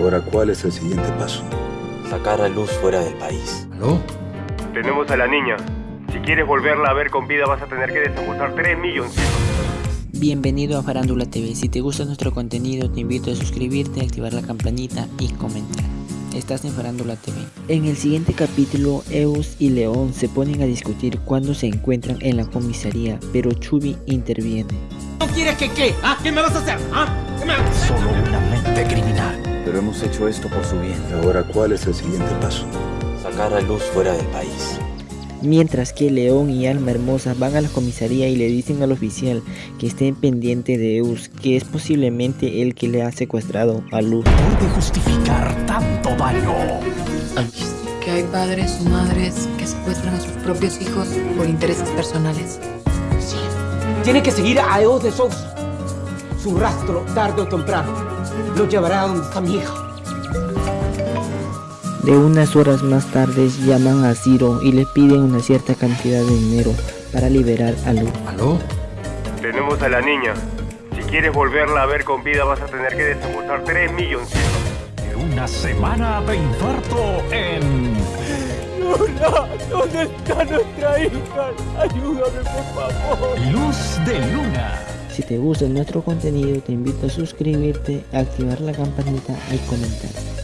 Ahora, ¿cuál es el siguiente paso? Sacar a Luz fuera del país. ¿Aló? Tenemos a la niña. Si quieres volverla a ver con vida vas a tener que desembolsar 3 millones. Bienvenido a Farándula TV. Si te gusta nuestro contenido, te invito a suscribirte, activar la campanita y comentar. Estás en Farándula TV. En el siguiente capítulo, Eus y León se ponen a discutir cuando se encuentran en la comisaría, pero Chubby interviene. ¿No quieres que qué? ¿Ah? ¿Qué me vas a hacer? ¿Ah? ¿Qué me... Solo una mente criminal. Pero hemos hecho esto por su bien. Ahora, ¿cuál es el siguiente paso? Sacar a Luz fuera del país. Mientras que León y Alma Hermosa van a la comisaría y le dicen al oficial que estén pendiente de Eus, que es posiblemente el que le ha secuestrado a Luz. Puede justificar tanto daño. que hay padres o madres que secuestran a sus propios hijos por intereses personales. Tiene que seguir a Eos de Sousa. Su rastro, tarde o temprano, lo llevará a donde está mi hija. De unas horas más tarde llaman a Ciro y le piden una cierta cantidad de dinero para liberar a Luz. ¿Aló? Tenemos a la niña. Si quieres volverla a ver con vida vas a tener que desembolsar 3 millones. Una semana de infarto en... Luna, ¿dónde está nuestra hija? Ayúdame, por favor. Luz de Luna. Si te gusta nuestro contenido te invito a suscribirte, activar la campanita y comentar.